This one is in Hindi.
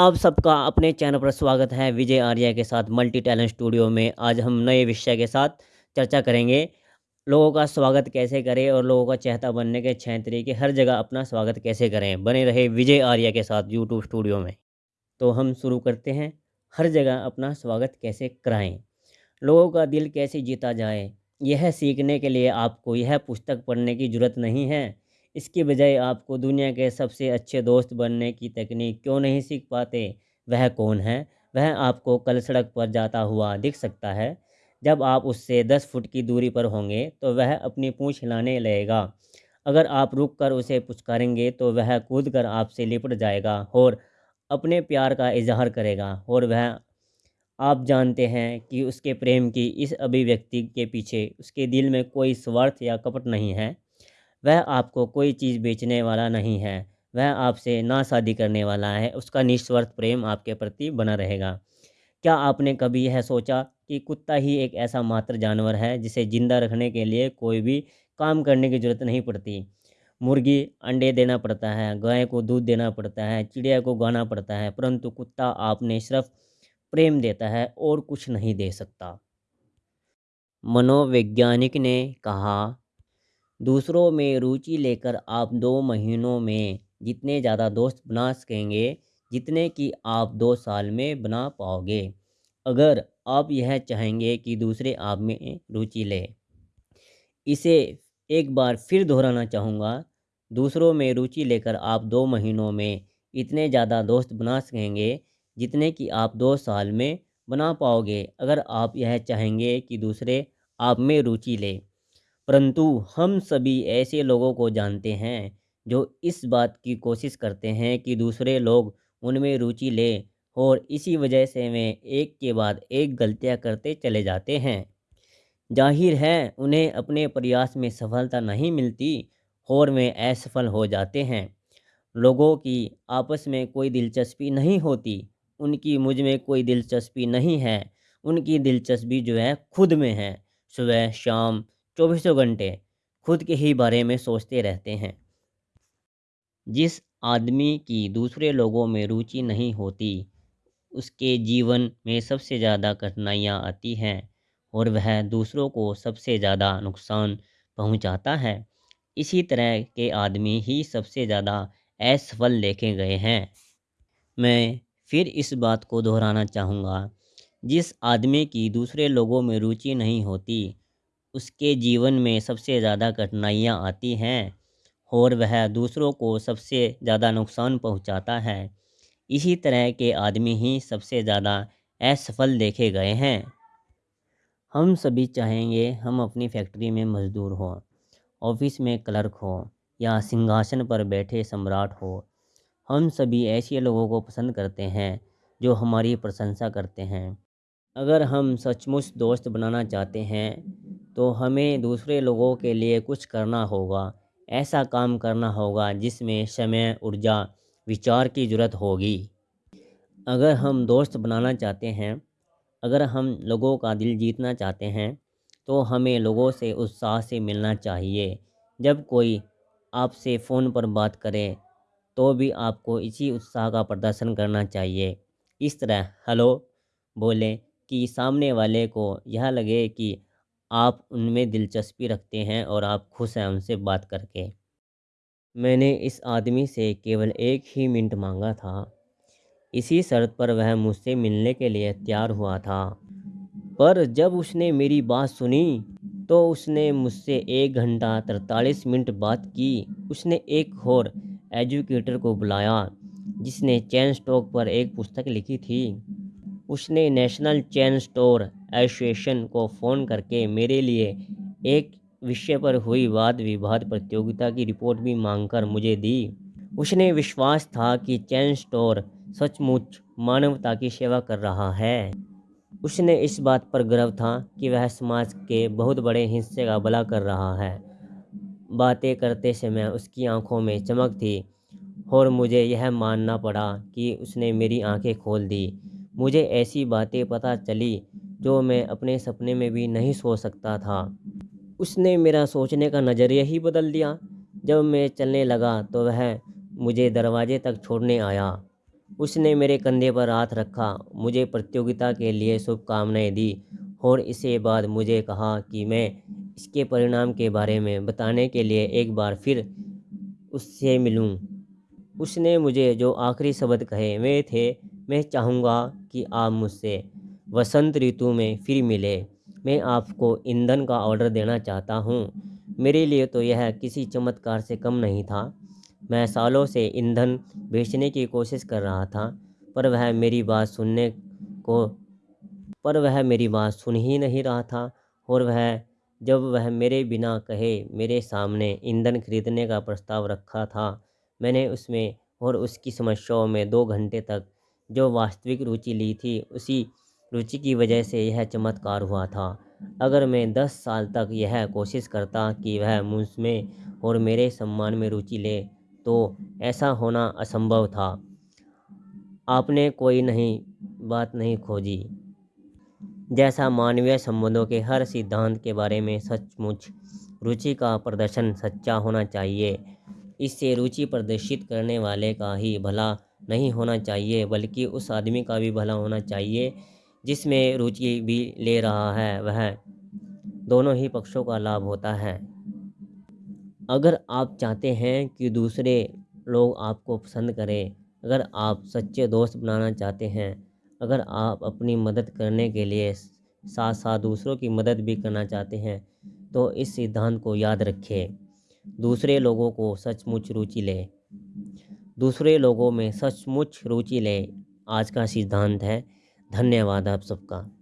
आप सबका अपने चैनल पर स्वागत है। विजय आर्या के साथ मल्टी टैलेंट स्टूडियो में आज हम नए विषय के साथ चर्चा करेंगे। लोगों का स्वागत कैसे करें और लोगों का चहता बनने के छः तरीके, हर जगह अपना स्वागत कैसे करें? बने रहे विजय आर्या के साथ यूट्यूब स्टूडियो में। तो हम शुरू करते हैं। हर जगह अपना स्वागत कैसे कराएँ? लोगों का दिल कैसे जीता जाए? यह सीखने के लिए आपको यह पुस्तक पढ़ने की ज़रूरत नहीं है। इसके बजाय आपको दुनिया के सबसे अच्छे दोस्त बनने की तकनीक क्यों नहीं सीख पाते? वह कौन है? वह आपको कल सड़क पर जाता हुआ दिख सकता है। जब आप उससे दस फुट की दूरी पर होंगे तो वह अपनी पूँछ हिलाने लगेगा। अगर आप रुक कर उसे पुचकारेंगे तो वह कूद कर आपसे लिपट जाएगा और अपने प्यार का इजहार करेगा और वह आप जानते हैं कि उसके प्रेम की इस अभिव्यक्ति के पीछे उसके दिल में कोई स्वार्थ या कपट नहीं है। वह आपको कोई चीज़ बेचने वाला नहीं है। वह आपसे ना शादी करने वाला है। उसका निस्वार्थ प्रेम आपके प्रति बना रहेगा। क्या आपने कभी यह सोचा कि कुत्ता ही एक ऐसा मात्र जानवर है जिसे ज़िंदा रखने के लिए कोई भी काम करने की ज़रूरत नहीं पड़ती? मुर्गी अंडे देना पड़ता है, गाय को दूध देना पड़ता है, चिड़िया को गाना पड़ता है, परंतु कुत्ता आपने सिर्फ़ प्रेम देता है और कुछ नहीं दे सकता। मनोवैज्ञानिक ने कहा दूसरों में रुचि लेकर आप दो महीनों में जितने ज़्यादा दोस्त बना सकेंगे, जितने कि आप दो साल में बना पाओगे। अगर आप यह चाहेंगे कि दूसरे आप में रुचि ले, इसे एक बार फिर दोहराना चाहूँगा। दूसरों में रुचि लेकर आप दो महीनों में इतने ज़्यादा दोस्त बना सकेंगे, जितने कि आप दो साल में बना पाओगे। अगर आप यह चाहेंगे कि दूसरे आप में रुचि ले परंतु हम सभी ऐसे लोगों को जानते हैं, जो इस बात की कोशिश करते हैं कि दूसरे लोग उनमें रुचि लें और इसी वजह से वे एक के बाद एक गलतियाँ करते चले जाते हैं। ज़ाहिर है, उन्हें अपने प्रयास में सफलता नहीं मिलती और वे असफल हो जाते हैं। लोगों की आपस में कोई दिलचस्पी नहीं होती, उनकी मुझमें कोई दिलचस्पी नहीं है, उनकी दिलचस्पी जो है खुद में है। सुबह, शाम चौबीसों घंटे खुद के ही बारे में सोचते रहते हैं। जिस आदमी की दूसरे लोगों में रुचि नहीं होती, उसके जीवन में सबसे ज़्यादा कठिनाइयाँ आती हैं और वह दूसरों को सबसे ज़्यादा नुकसान पहुंचाता है। इसी तरह के आदमी ही सबसे ज़्यादा असफल देखे गए हैं। मैं फिर इस बात को दोहराना चाहूँगा, जिस आदमी की दूसरे लोगों में रुचि नहीं होती उसके जीवन में सबसे ज़्यादा कठिनाइयाँ आती हैं और वह दूसरों को सबसे ज़्यादा नुकसान पहुँचाता है। इसी तरह के आदमी ही सबसे ज़्यादा असफल देखे गए हैं। हम सभी चाहेंगे हम अपनी फैक्ट्री में मज़दूर हों, ऑफ़िस में क्लर्क हो या सिंहासन पर बैठे सम्राट हो। हम सभी ऐसे लोगों को पसंद करते हैं जो हमारी प्रशंसा करते हैं। अगर हम सचमुच दोस्त बनाना चाहते हैं तो हमें दूसरे लोगों के लिए कुछ करना होगा, ऐसा काम करना होगा जिसमें समय, ऊर्जा, विचार की ज़रूरत होगी। अगर हम दोस्त बनाना चाहते हैं, अगर हम लोगों का दिल जीतना चाहते हैं तो हमें लोगों से उत्साह से मिलना चाहिए। जब कोई आपसे फ़ोन पर बात करे तो भी आपको इसी उत्साह का प्रदर्शन करना चाहिए। इस तरह, हेलो बोले कि सामने वाले को यह लगे कि आप उनमें दिलचस्पी रखते हैं और आप खुश हैं उनसे बात करके। मैंने इस आदमी से केवल एक ही मिनट मांगा था। इसी शर्त पर वह मुझसे मिलने के लिए तैयार हुआ था। पर जब उसने मेरी बात सुनी तो उसने मुझसे एक घंटा तरतालीस मिनट बात की। उसने एक और एजुकेटर को बुलाया, जिसने चैन स्टॉक पर एक पुस्तक लिखी थी। उसने नेशनल चैन स्टोर एसोसिएशन को फ़ोन करके मेरे लिए एक विषय पर हुई वाद विवाद प्रतियोगिता की रिपोर्ट भी मांगकर मुझे दी। उसने विश्वास था कि चैन स्टोर सचमुच मानवता की सेवा कर रहा है। उसने इस बात पर गर्व था कि वह समाज के बहुत बड़े हिस्से का भला कर रहा है। बातें करते समय उसकी आँखों में चमक थी और मुझे यह मानना पड़ा कि उसने मेरी आँखें खोल दी। मुझे ऐसी बातें पता चली जो मैं अपने सपने में भी नहीं सोच सकता था। उसने मेरा सोचने का नज़रिया ही बदल दिया। जब मैं चलने लगा तो वह मुझे दरवाजे तक छोड़ने आया। उसने मेरे कंधे पर हाथ रखा, मुझे प्रतियोगिता के लिए शुभकामनाएँ दी और इसके बाद मुझे कहा कि मैं इसके परिणाम के बारे में बताने के लिए एक बार फिर उससे मिलूं। उसने मुझे जो आखिरी शब्द कहे, वे थे, मैं चाहूँगा कि आप मुझसे वसंत ऋतु में फिर मिले। मैं आपको ईंधन का ऑर्डर देना चाहता हूँ। मेरे लिए तो यह किसी चमत्कार से कम नहीं था। मैं सालों से ईंधन बेचने की कोशिश कर रहा था, पर वह मेरी बात सुनने को, पर वह मेरी बात सुन ही नहीं रहा था, और वह, जब वह मेरे बिना कहे मेरे सामने ईंधन खरीदने का प्रस्ताव रखा था, मैंने उसमें और उसकी समस्याओं में दो घंटे तक जो वास्तविक रुचि ली थी, उसी रुचि की वजह से यह चमत्कार हुआ था। अगर मैं दस साल तक यह कोशिश करता कि वह मुझमें और मेरे सम्मान में रुचि ले तो ऐसा होना असंभव था। आपने कोई नहीं, बात नहीं खोजी। जैसा मानवीय संबंधों के हर सिद्धांत के बारे में सचमुच, रुचि का प्रदर्शन सच्चा होना चाहिए। इससे रुचि प्रदर्शित करने वाले का ही भला नहीं होना चाहिए, बल्कि उस आदमी का भी भला होना चाहिए जिसमें रुचि भी ले रहा है, वह दोनों ही पक्षों का लाभ होता है। अगर आप चाहते हैं कि दूसरे लोग आपको पसंद करें, अगर आप सच्चे दोस्त बनाना चाहते हैं, अगर आप अपनी मदद करने के लिए साथ साथ दूसरों की मदद भी करना चाहते हैं तो इस सिद्धांत को याद रखें। दूसरे लोगों को सचमुच रुचि ले। दूसरे लोगों में सचमुच रुचि ले, आज का सिद्धांत है। धन्यवाद आप सबका।